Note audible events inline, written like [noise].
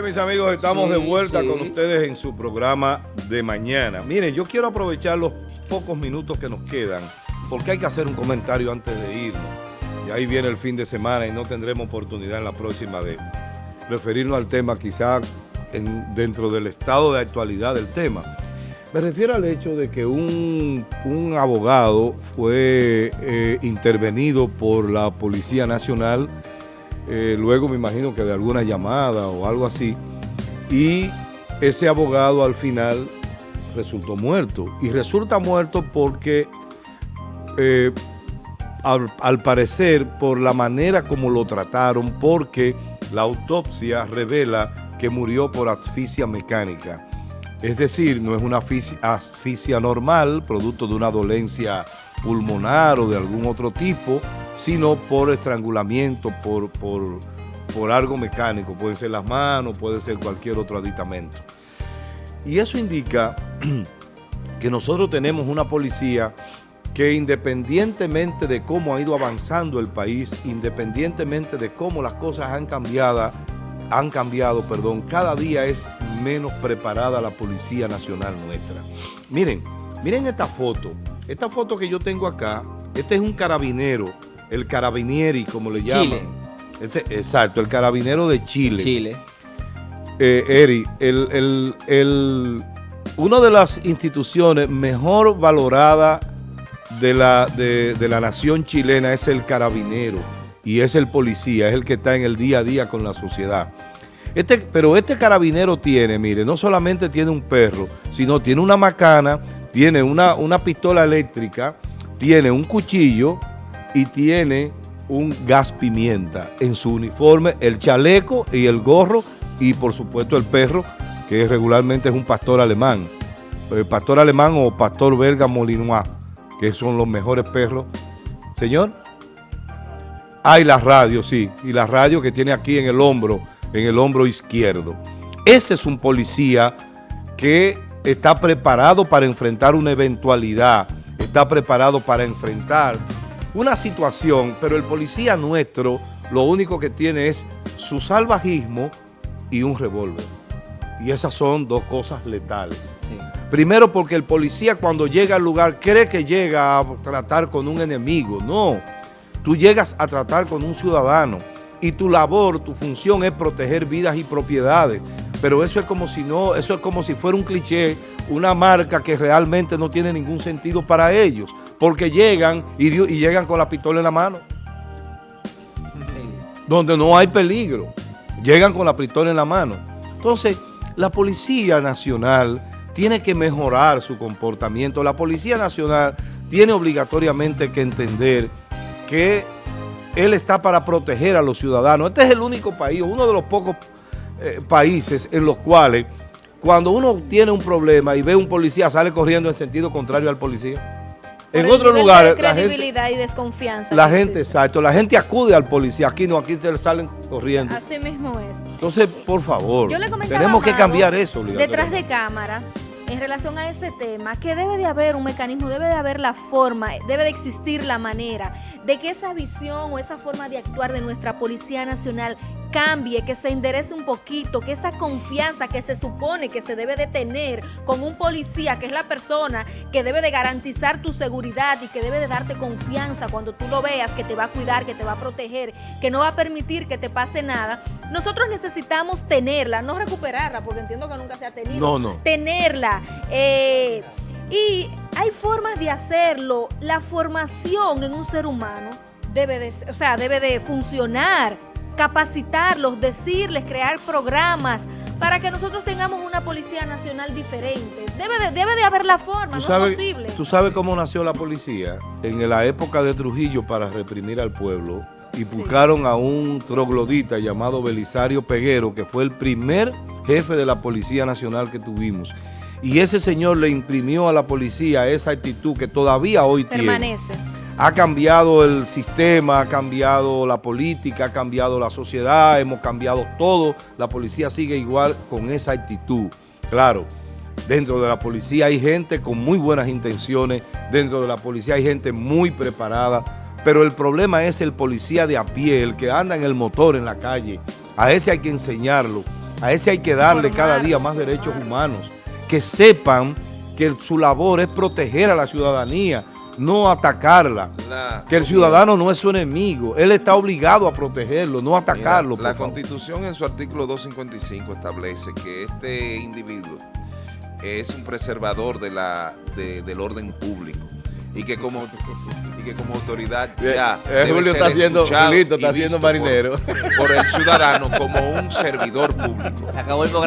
Bien, mis amigos, estamos Sí, de vuelta sí. con ustedes en su programa de mañana. Miren, yo quiero aprovechar los pocos minutos que nos quedan, porque hay que hacer un comentario antes de irnos. Y ahí viene el fin de semana y no tendremos oportunidad en la próxima de referirnos al tema, quizá en- dentro del estado de actualidad del tema. Me refiero al hecho de que un, un abogado fue eh, intervenido por la Policía Nacional, eh, luego me imagino que de alguna llamada o algo así, y ese abogado al final resultó muerto. Y resulta muerto porque, eh, al, al parecer, por la manera como lo trataron, porque la autopsia revela que murió por asfixia mecánica. Es decir, no es una asfixia- asfixia normal, producto de una dolencia pulmonar o de algún otro tipo, sino por estrangulamiento, por, por, por algo mecánico. Pueden ser las manos, puede ser cualquier otro aditamento. Y eso indica [clears throat] que nosotros tenemos una policía que independientemente de cómo ha ido avanzando el país, independientemente de cómo las cosas han cambiado, han cambiado, perdón, cada día es menos preparada la Policía Nacional nuestra. Miren, miren esta foto. Esta foto que yo tengo acá, este es un carabinero, el carabinieri, como le llaman. Chile. Este- exacto, el carabinero de Chile. Chile. Eh, Eri, el, el, el- una de las instituciones mejor valorada de la, de, de la nación chilena es el carabinero y es el policía, es el que está en el día a día con la sociedad. Este, pero este carabinero tiene, mire, no solamente tiene un perro, sino tiene una macana, tiene una, una pistola eléctrica, tiene un cuchillo y tiene un gas pimienta en su uniforme, el chaleco y el gorro y por supuesto el perro, que regularmente es un pastor alemán. El pastor alemán o pastor belga molinois, que son los mejores perros. Señor. Ah, y la radio, sí. Y la radio que tiene aquí en el hombro, en el hombro izquierdo. Ese es un policía que está preparado para enfrentar una eventualidad, está preparado para enfrentar una situación, pero el policía nuestro lo único que tiene es su salvajismo y un revólver. Y esas son dos cosas letales. Sí. Primero porque el policía cuando llega al lugar cree que llega a tratar con un enemigo. No, tú llegas a tratar con un ciudadano y tu labor, tu función es proteger vidas y propiedades. Pero eso es como si no, eso es como si fuera un cliché, una marca que realmente no tiene ningún sentido para ellos. Porque llegan y, y llegan con la pistola en la mano donde no hay peligro. Llegan con la pistola en la mano. Entonces, la Policía Nacional tiene que mejorar su comportamiento. La Policía Nacional tiene obligatoriamente que entender que él está para proteger a los ciudadanos. Este es el único país, uno de los pocos eh, países en los cuales cuando uno tiene un problema y ve un policía, sale corriendo en sentido contrario al policía. En lugares, de la gente, credibilidad y desconfianza. la gente, exacto, la gente acude al policía. Aquí no, aquí te salen corriendo. Así mismo es. Entonces, por favor, Yo le comentaba tenemos que cambiar eso. Detrás de cámara, en relación a ese tema, que debe de haber un mecanismo, debe de haber la forma, debe de existir la manera de que esa visión o esa forma de actuar de nuestra Policía Nacional cambie, que se enderece un poquito, que esa confianza que se supone que se debe de tener con un policía, que es la persona que debe de garantizar tu seguridad y que debe de darte confianza cuando tú lo veas, que te va a cuidar, que te va a proteger, que no va a permitir que te pase nada, nosotros necesitamos tenerla, no recuperarla, porque entiendo que nunca se ha tenido. No, no. Tenerla. eh, y hay formas de hacerlo. La formación en un ser humano debe de, o sea, debe de funcionar, capacitarlos, decirles, crear programas para que nosotros tengamos una policía nacional diferente. Debe de, debe de haber la forma, ¿Tú no sabes, es posible. ¿Tú sabes cómo nació la policía? En la época de Trujillo para reprimir al pueblo y buscaron a un troglodita llamado Belisario Peguero, que fue el primer jefe de la Policía Nacional que tuvimos. Y ese señor le imprimió a la policía esa actitud que todavía hoy tiene. Permanece. Ha cambiado el sistema, ha cambiado la política, ha cambiado la sociedad, hemos cambiado todo. La policía sigue igual con esa actitud. Claro, dentro de la policía hay gente con muy buenas intenciones, dentro de la policía hay gente muy preparada, pero el problema es el policía de a pie, el que anda en el motor en la calle. A ese hay que enseñarlo A ese hay que darle cada día más derechos humanos. Que sepan que su labor es proteger a la ciudadanía, no atacarla. La- que el ciudadano no es su enemigo. Él está obligado a protegerlo, no atacarlo. Mira, la favor. Constitución en su artículo 255 establece que este individuo es un preservador de la, de- del orden público y que como, y que como autoridad ya Eh, debe Julio ser está haciendo- escuchado Julito está haciendo visto por- marinero. Por, el ciudadano como un servidor público. Se acabó el programa.